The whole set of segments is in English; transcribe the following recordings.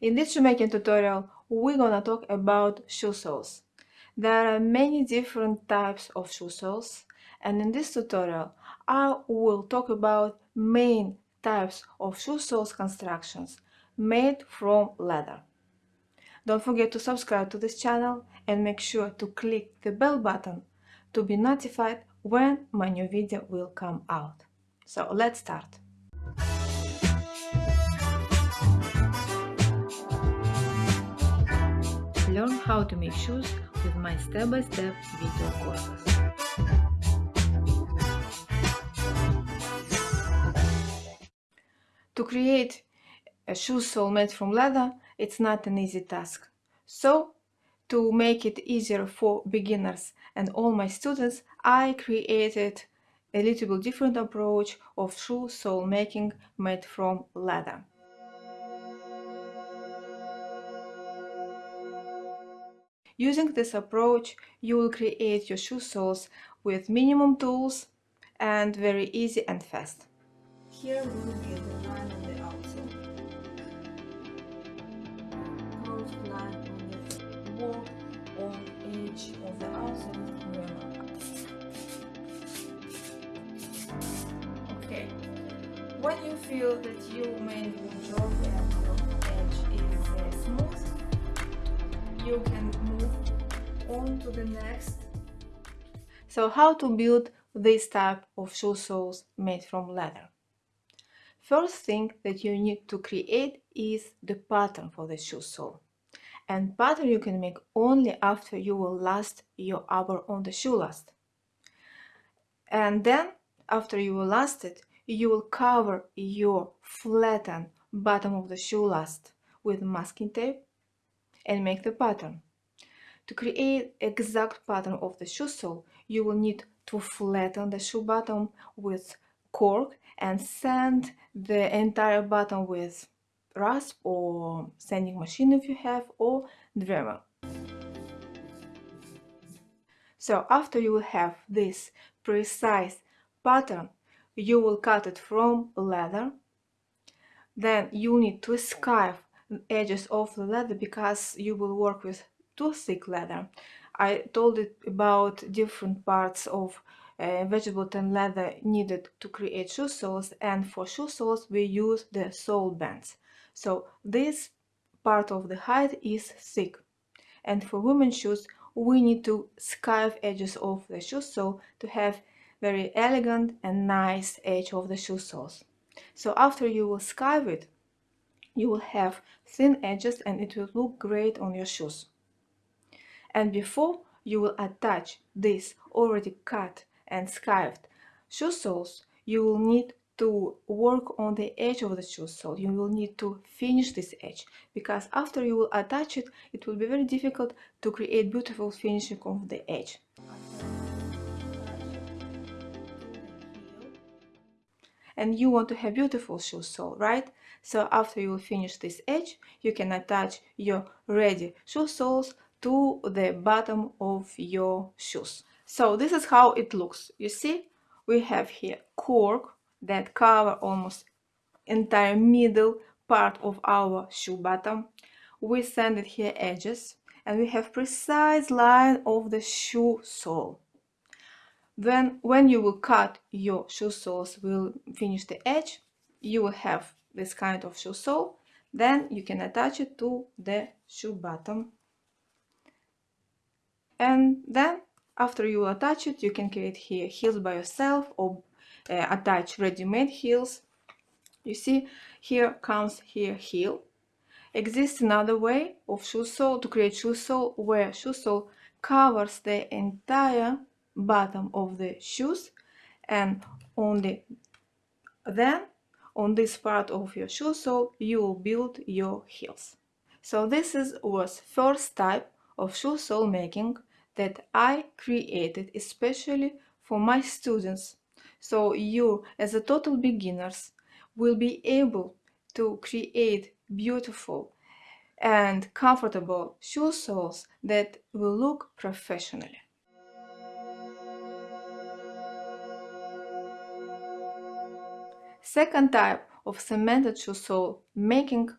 In this shoemaking tutorial, we're gonna talk about shoe soles. There are many different types of shoe soles and in this tutorial I will talk about main types of shoe soles constructions made from leather. Don't forget to subscribe to this channel and make sure to click the bell button to be notified when my new video will come out. So let's start. How to make shoes with my step-by-step -step video courses. To create a shoe sole made from leather, it's not an easy task. So, to make it easier for beginners and all my students, I created a little bit different approach of shoe sole making made from leather. Using this approach, you will create your shoe soles with minimum tools and very easy and fast. Here will be the line on the outside. Close line on the wall on edge of the outside Okay. When you feel that your job and edge is uh, smooth, you can move on to the next. So how to build this type of shoe soles made from leather? First thing that you need to create is the pattern for the shoe sole. And pattern you can make only after you will last your upper on the shoe last. And then after you will last it, you will cover your flattened bottom of the shoe last with masking tape and make the pattern. To create exact pattern of the shoe sole, you will need to flatten the shoe bottom with cork and sand the entire bottom with rasp or sanding machine if you have or Dremel. So after you will have this precise pattern, you will cut it from leather. Then you need to scarf edges of the leather because you will work with too thick leather. I told it about different parts of uh, vegetable tan leather needed to create shoe soles and for shoe soles we use the sole bands. So this part of the hide is thick and for women's shoes we need to scarf edges of the shoe sole to have very elegant and nice edge of the shoe soles. So after you will scarf it, you will have thin edges and it will look great on your shoes. And before you will attach this already cut and scarfed shoe soles, you will need to work on the edge of the shoe sole. You will need to finish this edge because after you will attach it, it will be very difficult to create beautiful finishing of the edge. And you want to have beautiful shoe sole, right? So after you finish this edge, you can attach your ready shoe soles to the bottom of your shoes. So this is how it looks. You see, we have here cork that cover almost entire middle part of our shoe bottom. We sanded here edges and we have precise line of the shoe sole. Then when you will cut your shoe soles will finish the edge, you will have this kind of shoe sole. Then you can attach it to the shoe bottom. And then after you attach it you can create here heels by yourself or uh, attach ready-made heels. You see here comes here heel. Exists another way of shoe sole to create shoe sole where shoe sole covers the entire bottom of the shoes and only then on this part of your shoe sole you will build your heels. So this is was first type of shoe sole making that I created especially for my students. So you as a total beginners will be able to create beautiful and comfortable shoe soles that will look professionally. Second type of cemented shoe sole making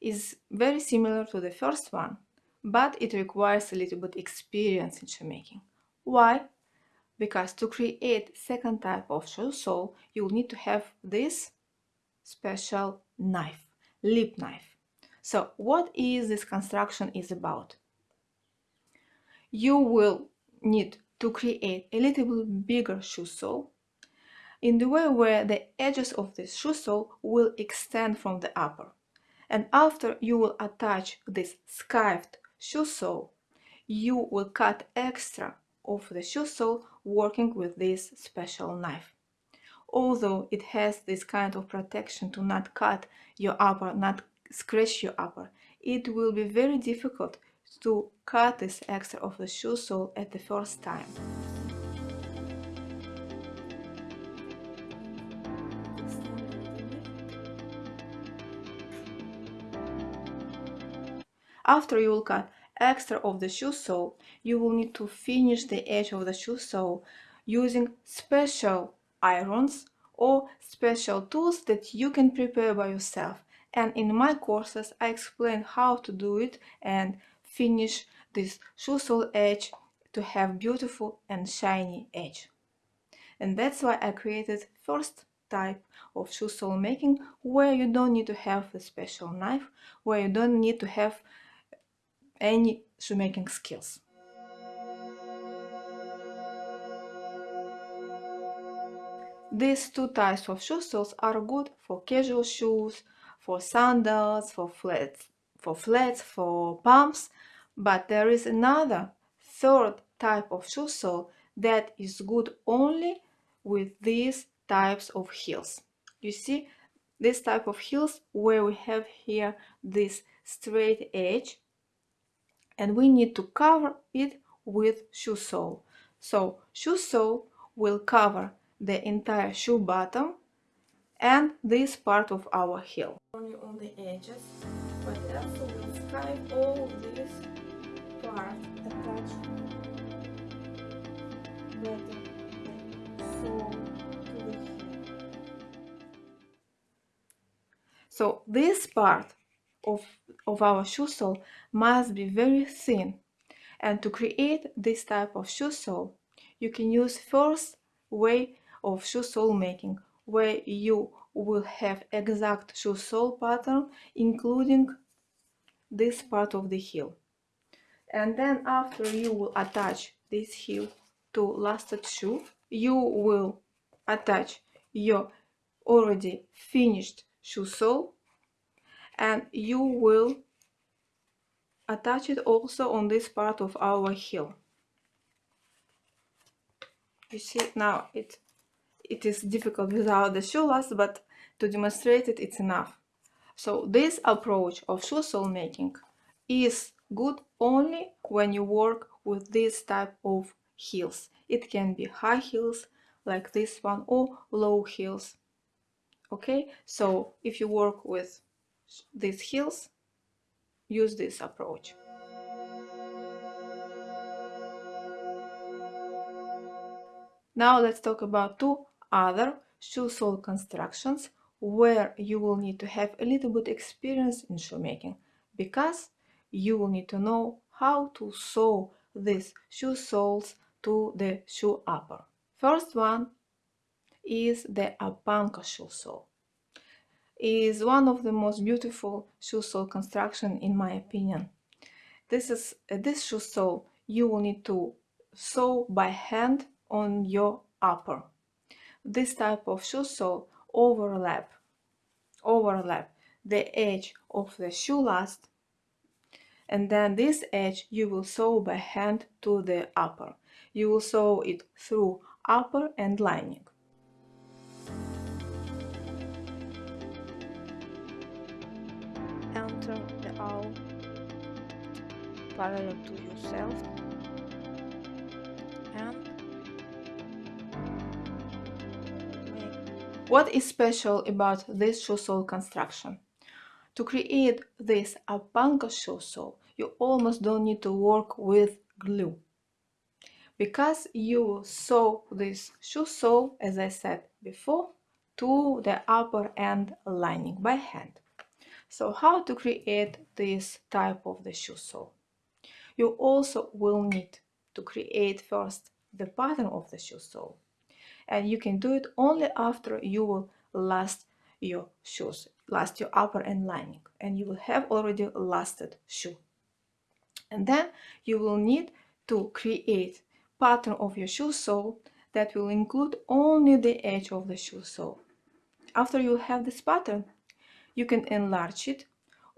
is very similar to the first one, but it requires a little bit experience in shoemaking. Why? Because to create second type of shoe sole, you'll need to have this special knife, lip knife. So what is this construction is about? You will need to create a little bit bigger shoe sole in the way where the edges of this shoe sole will extend from the upper. And after you will attach this skived shoe sole, you will cut extra of the shoe sole working with this special knife. Although it has this kind of protection to not cut your upper, not scratch your upper, it will be very difficult to cut this extra of the shoe sole at the first time. After you will cut extra of the shoe sole, you will need to finish the edge of the shoe sole using special irons or special tools that you can prepare by yourself. And in my courses, I explain how to do it and finish this shoe sole edge to have beautiful and shiny edge. And that's why I created first type of shoe sole making where you don't need to have a special knife, where you don't need to have any shoemaking skills. These two types of shoe soles are good for casual shoes, for sandals, for flats, for flats, for pumps, but there is another third type of shoe sole that is good only with these types of heels. You see this type of heels where we have here this straight edge and we need to cover it with shoe sole. So shoe sole will cover the entire shoe bottom and this part of our heel. Only on the edges, but also will stripe all this part attached better sole to the heel. So this part of, of our shoe sole must be very thin. And to create this type of shoe sole, you can use first way of shoe sole making, where you will have exact shoe sole pattern, including this part of the heel. And then after you will attach this heel to lasted shoe, you will attach your already finished shoe sole and you will attach it also on this part of our heel you see now it it is difficult without the shoe last but to demonstrate it it's enough. So this approach of shoe sole making is good only when you work with this type of heels. It can be high heels like this one or low heels. Okay? So if you work with these heels, use this approach. Now let's talk about two other shoe sole constructions where you will need to have a little bit experience in shoemaking because you will need to know how to sew these shoe soles to the shoe upper. First one is the Apanka shoe sole is one of the most beautiful shoe sole construction in my opinion. This is uh, this shoe sole you will need to sew by hand on your upper. This type of shoe sole overlap overlap the edge of the shoe last and then this edge you will sew by hand to the upper. You will sew it through upper and lining. Parallel to yourself and What is special about this shoe sole construction? To create this Apanka shoe sole, you almost don't need to work with glue. Because you sew this shoe sole, as I said before, to the upper end lining by hand. So how to create this type of the shoe sole? You also will need to create first the pattern of the shoe sole. And you can do it only after you will last your shoes, last your upper and lining, and you will have already lasted shoe. And then you will need to create pattern of your shoe sole that will include only the edge of the shoe sole. After you have this pattern, you can enlarge it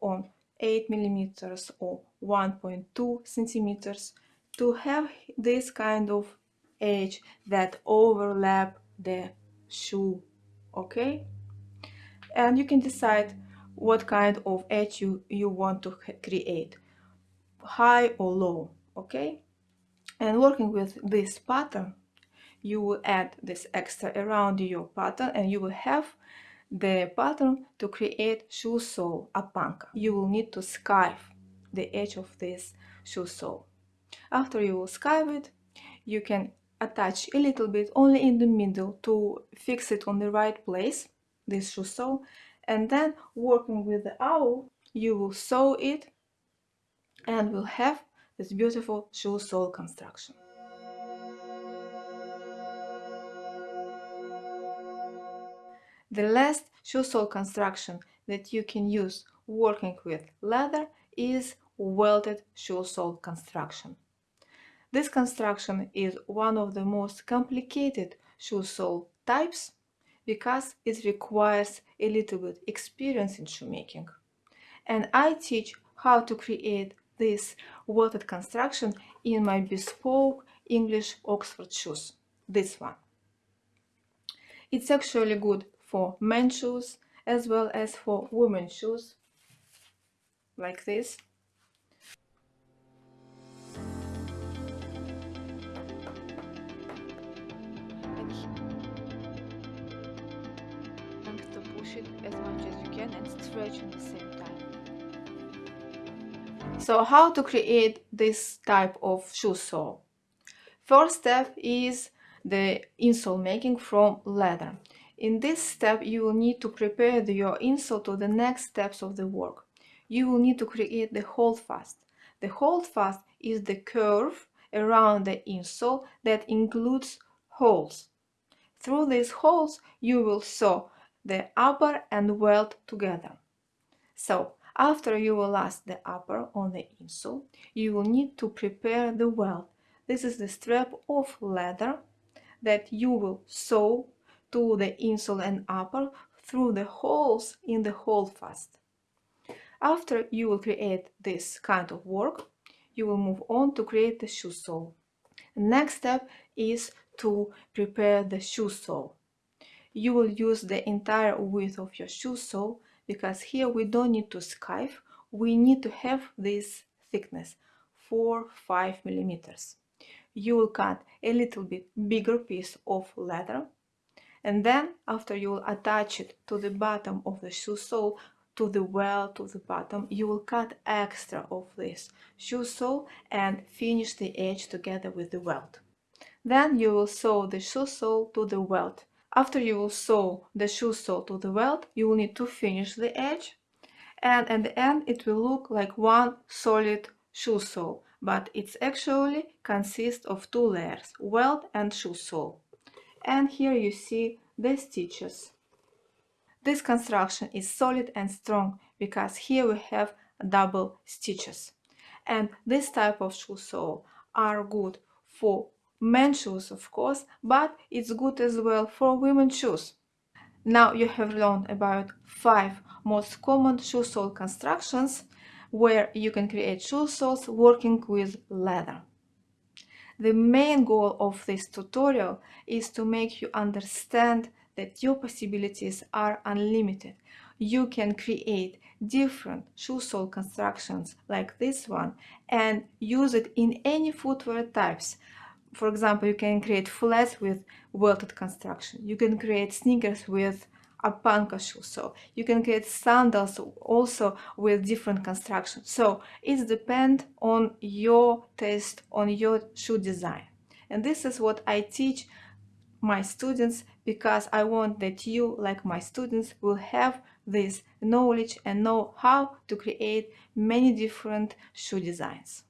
on 8 millimeters or 1.2 centimeters to have this kind of edge that overlap the shoe okay and you can decide what kind of edge you, you want to create high or low okay and working with this pattern you will add this extra around your pattern and you will have the pattern to create shoe sole apanka. You will need to skive the edge of this shoe sole. After you will skive it, you can attach a little bit only in the middle to fix it on the right place, this shoe sole, and then working with the awl, you will sew it and will have this beautiful shoe sole construction. The last shoe sole construction that you can use working with leather is welted shoe sole construction. This construction is one of the most complicated shoe sole types because it requires a little bit experience in shoemaking. And I teach how to create this welted construction in my bespoke English Oxford shoes, this one. It's actually good for men's shoes as well as for women's shoes like this and to push it as much as you can and stretch at the same time so how to create this type of shoe sole first step is the insole making from leather in this step, you will need to prepare your insole to the next steps of the work. You will need to create the holdfast. The holdfast is the curve around the insole that includes holes. Through these holes, you will sew the upper and welt together. So, after you will last the upper on the insole, you will need to prepare the welt. This is the strap of leather that you will sew to the insole and upper through the holes in the holdfast. After you will create this kind of work, you will move on to create the shoe sole. Next step is to prepare the shoe sole. You will use the entire width of your shoe sole because here we don't need to skive, we need to have this thickness, 4-5 millimeters. You will cut a little bit bigger piece of leather and then after you will attach it to the bottom of the shoe sole to the well to the bottom. You will cut extra of this shoe sole and finish the edge together with the welt. Then you will sew the shoe sole to the welt. After you will sew the shoe sole to the welt you will need to finish the edge. And at the end it will look like one solid shoe sole but it's actually consists of two layers welt and shoe sole. And here you see the stitches. This construction is solid and strong because here we have double stitches. And this type of shoe sole are good for men's shoes of course, but it's good as well for women's shoes. Now you have learned about five most common shoe sole constructions where you can create shoe soles working with leather. The main goal of this tutorial is to make you understand that your possibilities are unlimited. You can create different shoe sole constructions like this one and use it in any footwear types. For example, you can create flats with welted construction. You can create sneakers with apanka shoe. So you can create sandals also with different constructions. So it depends on your taste, on your shoe design. And this is what I teach my students because I want that you, like my students, will have this knowledge and know how to create many different shoe designs.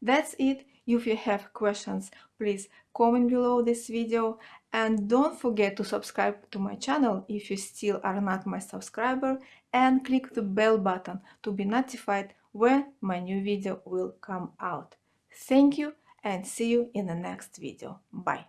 That's it. If you have questions, please comment below this video and don't forget to subscribe to my channel if you still are not my subscriber and click the bell button to be notified when my new video will come out. Thank you and see you in the next video. Bye.